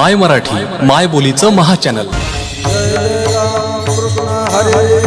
My Marathi माय बोलीचं महाचॅनल हरे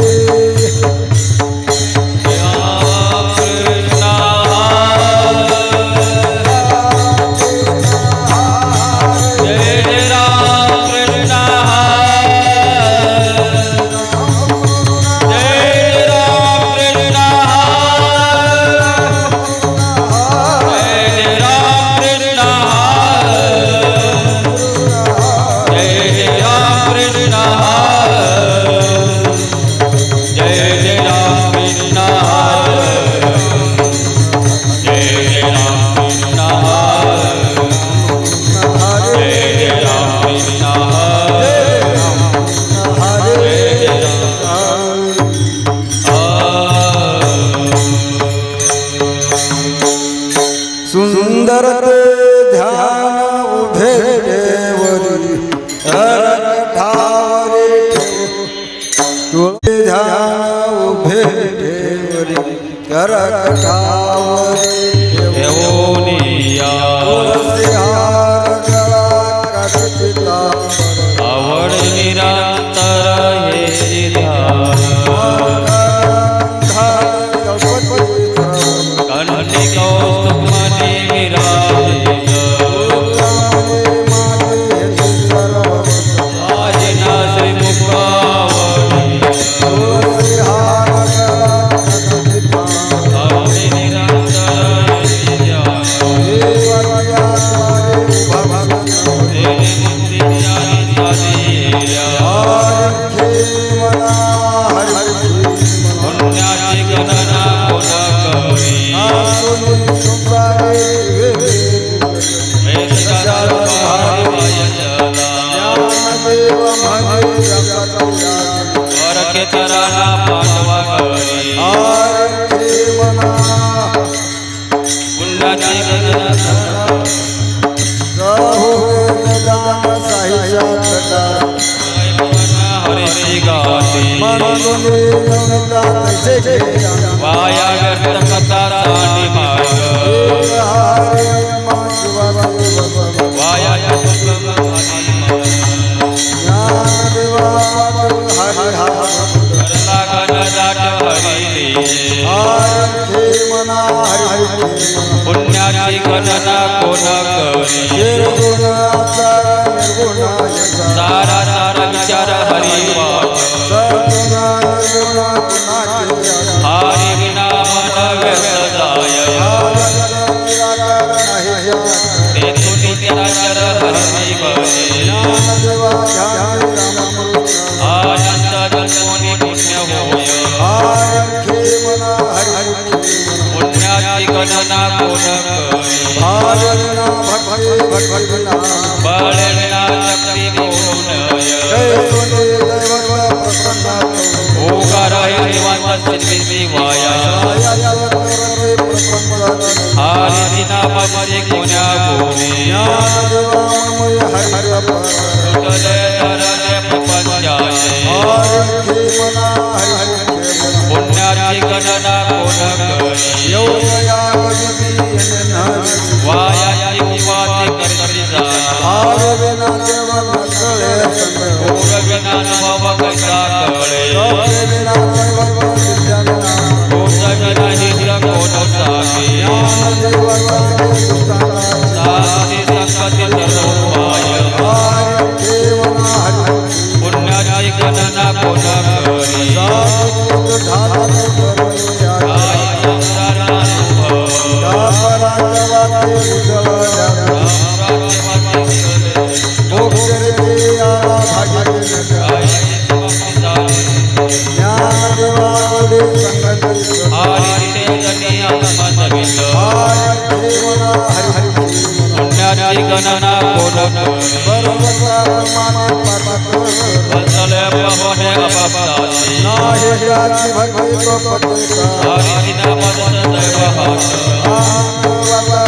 राधे भगवे को पते का हरि नाम सदैव हर्ष आनंद बाबा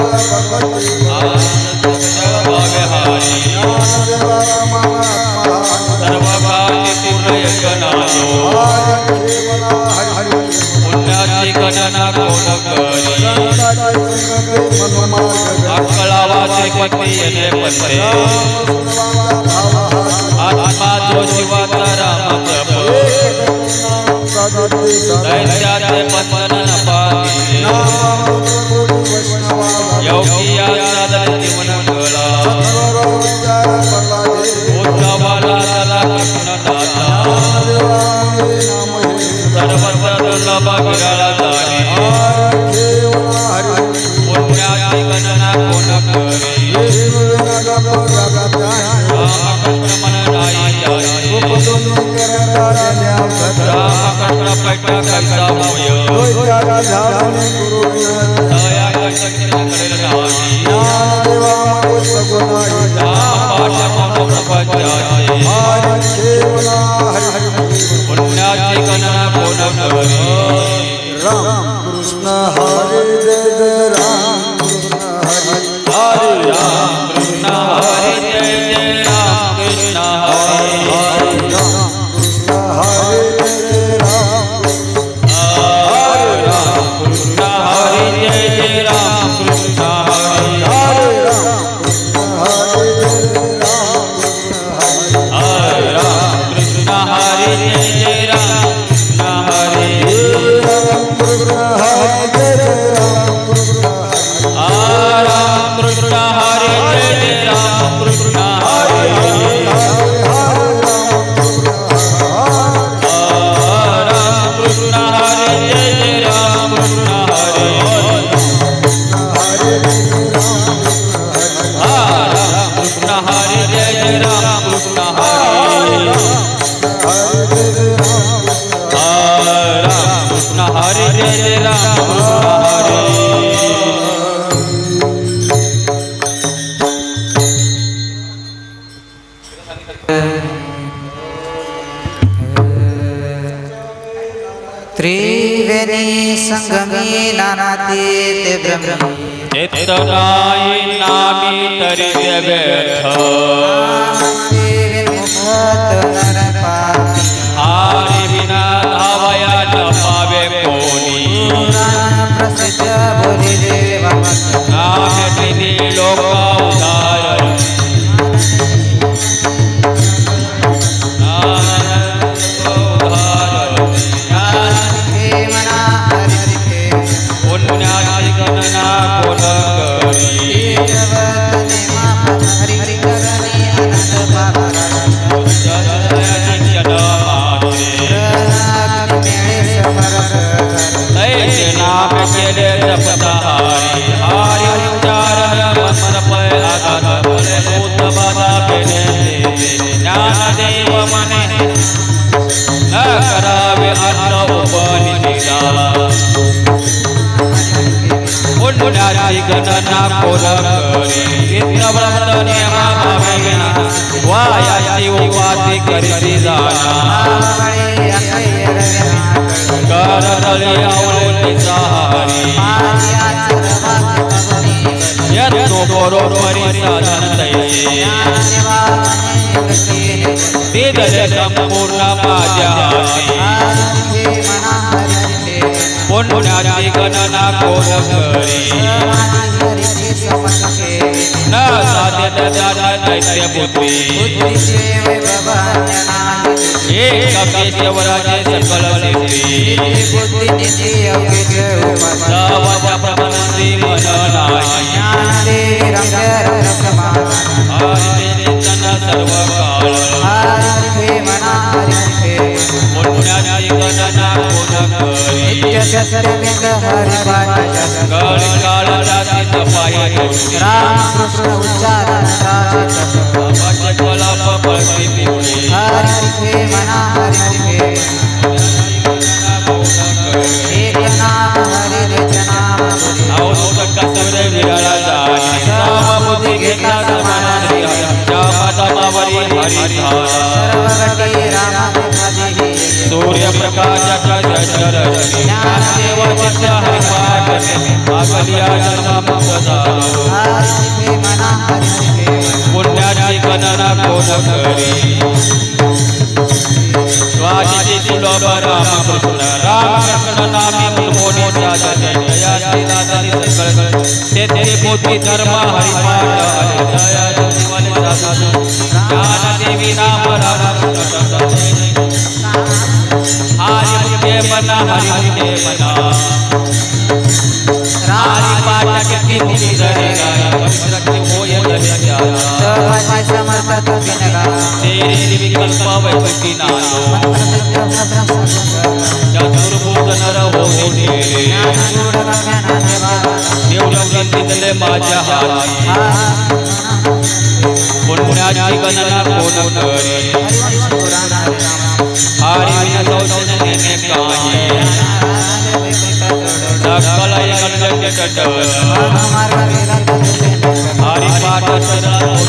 भगवती आनंद सदैव हरि आनंद बाबा सर्व भाग्य पूर्ण यज्ञनालो हरि मना पती येणे पते. वंदना कोण करी गड काळाला तिथं पायी रामकृष्ण उच्चारण कला पळती हरी मना हरी चरण नास्ते वचत हरिपाठन मागलिया जन्म सदा पुण्याची गणना कोण करी स्वामी सुलभ राम कृष्ण राम कृष्ण नामी मुलमोनी साधने जयाचे नादानी सकळ तेथे मोती धर्म हरिपाठ हरि जया जीवन साधन ज्ञान देवी नाम राम। कृष्ण बना हरि हरि बना रारी पाटक की मुनि धरे गाया कवित्रक मोय जग जाया सर्वज समर्थ तुम नगा तेरे विकल्प वैपति नानो चतुर्भुज नर होने देवलं तितले माझ्या हाती पुण्याची गणना कोण करे? हरी विना सौजन्य काया? तटवर हरिपाठ सदा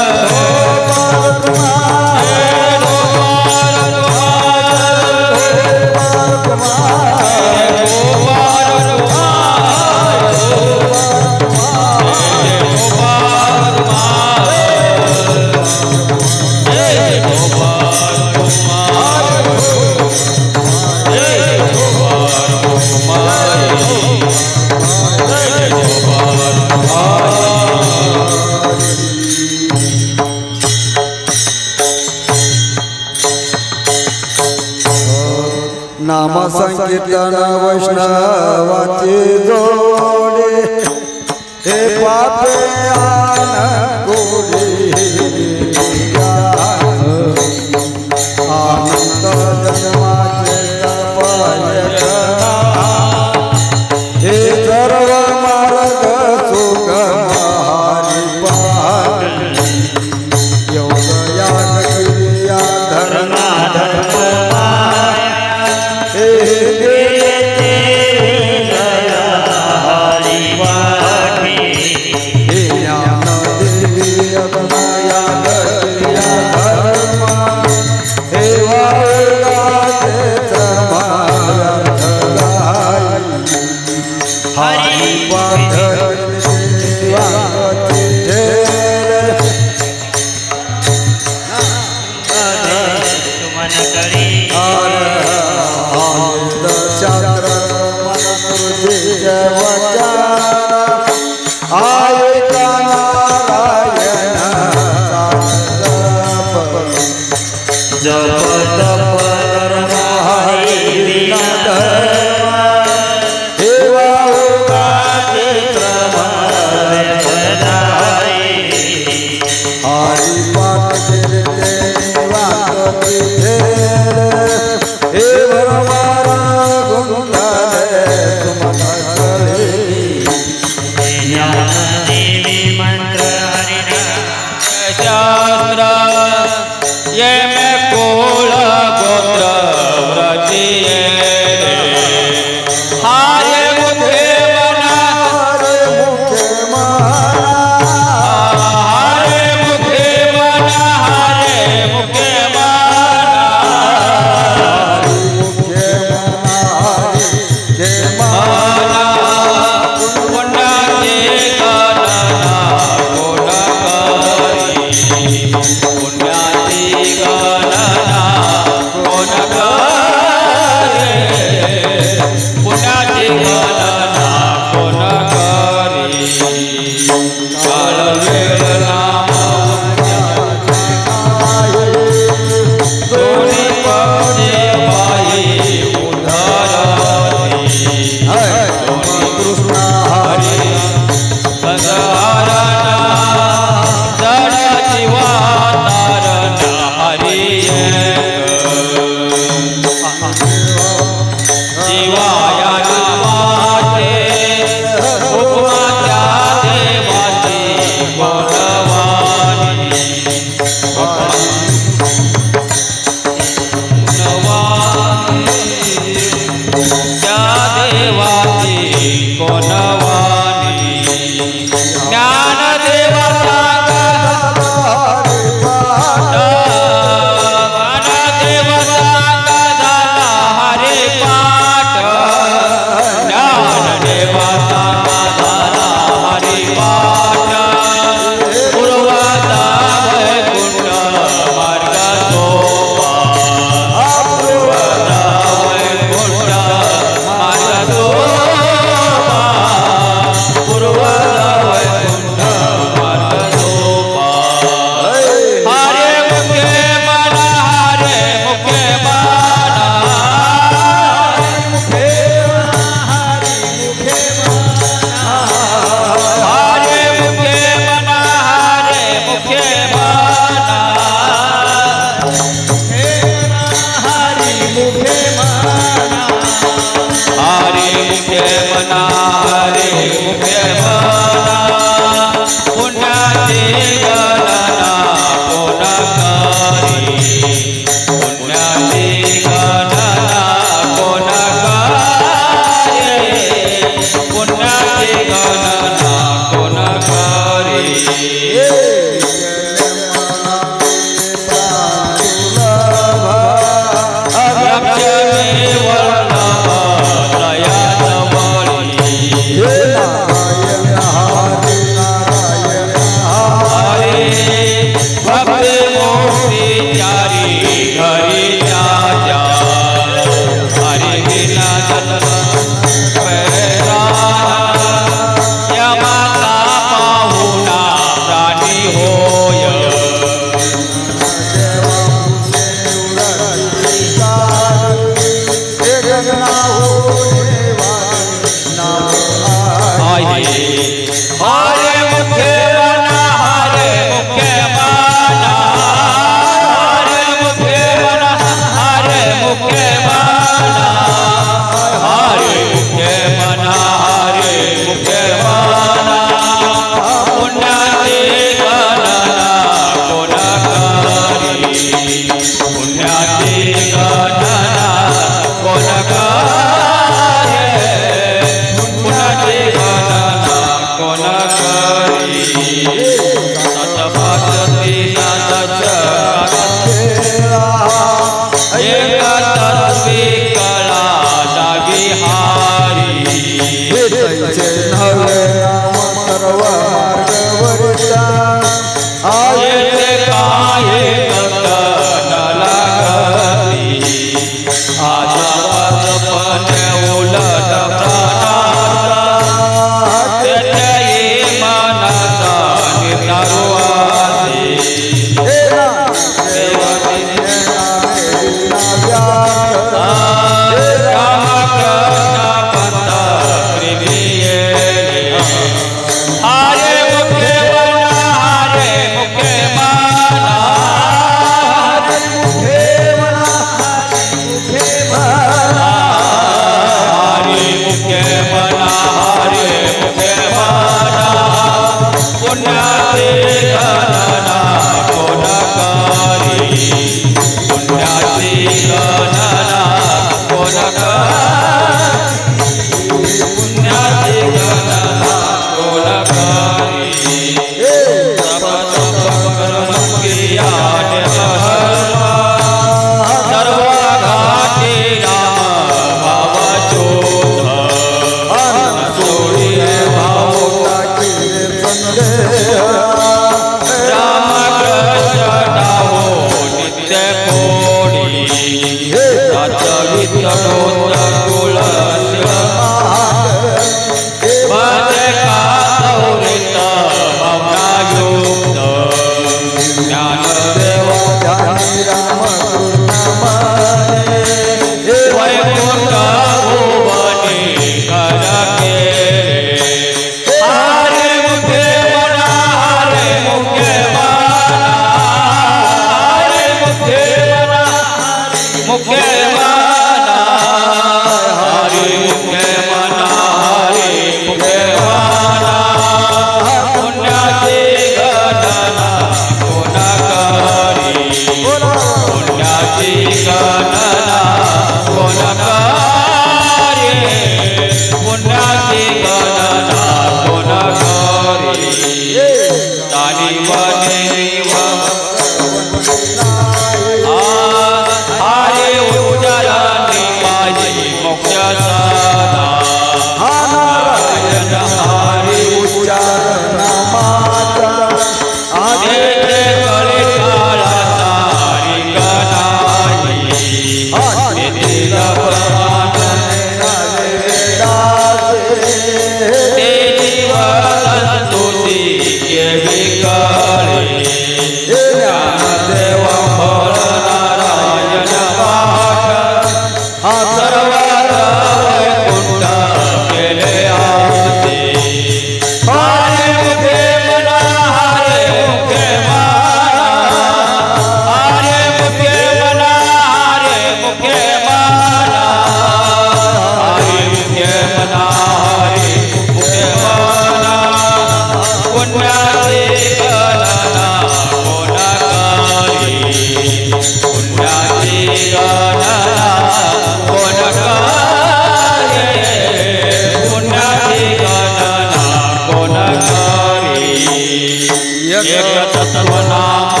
યજ્ઞ તત્વના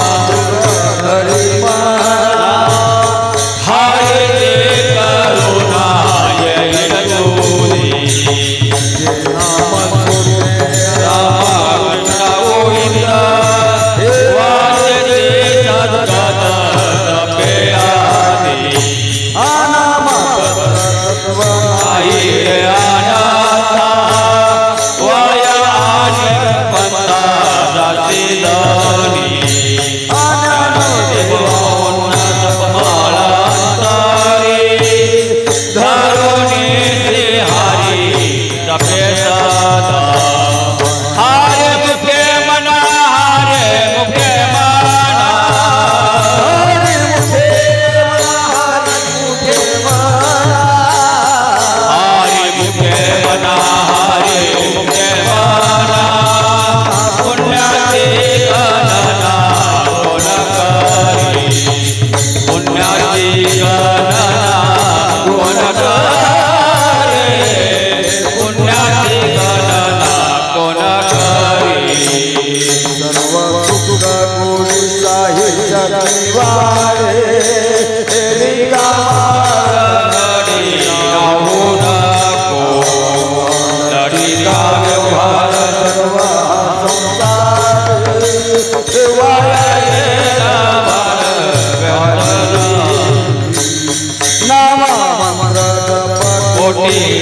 Holy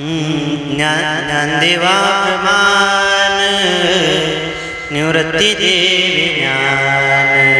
ज्ञानदेवा प्रमाण निवृत्ति देवी ज्ञान।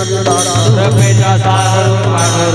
रमेश सागर माधुर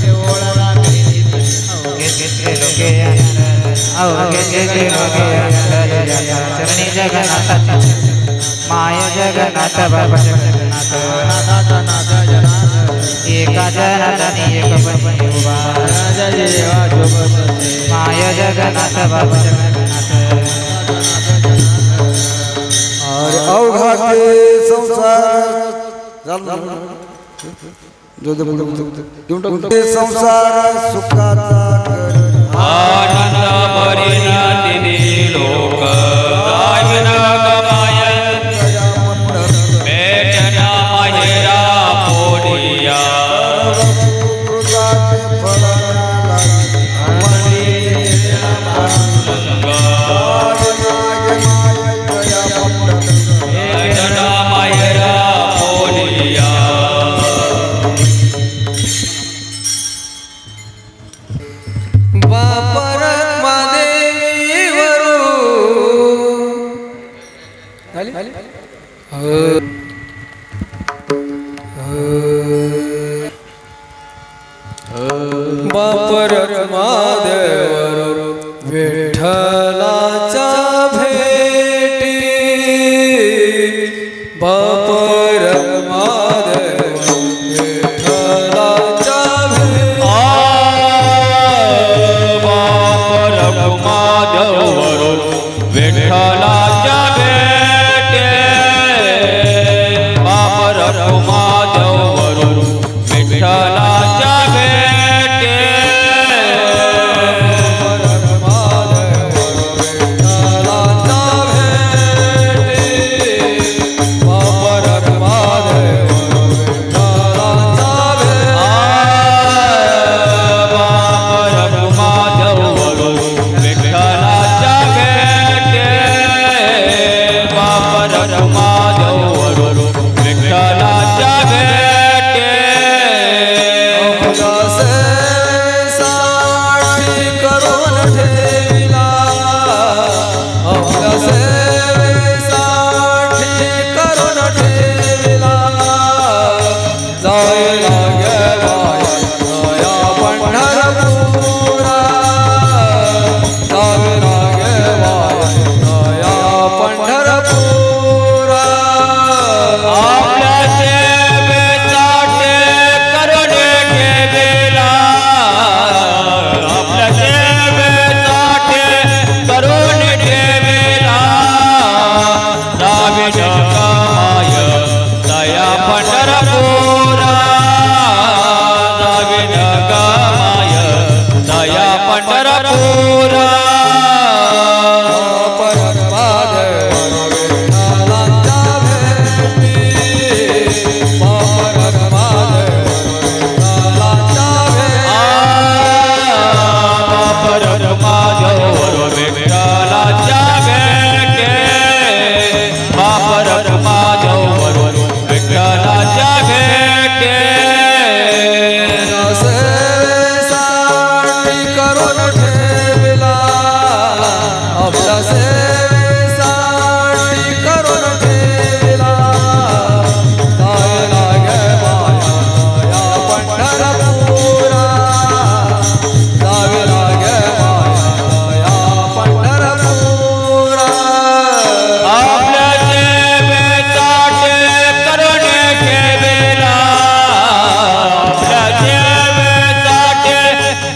तो जगिले माय जगन्नाथ बाबा जगन्नाथ माय जगन्नाथ बाबा जगन्नाथ और संसार जो संसार सुखाचा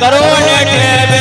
करोड़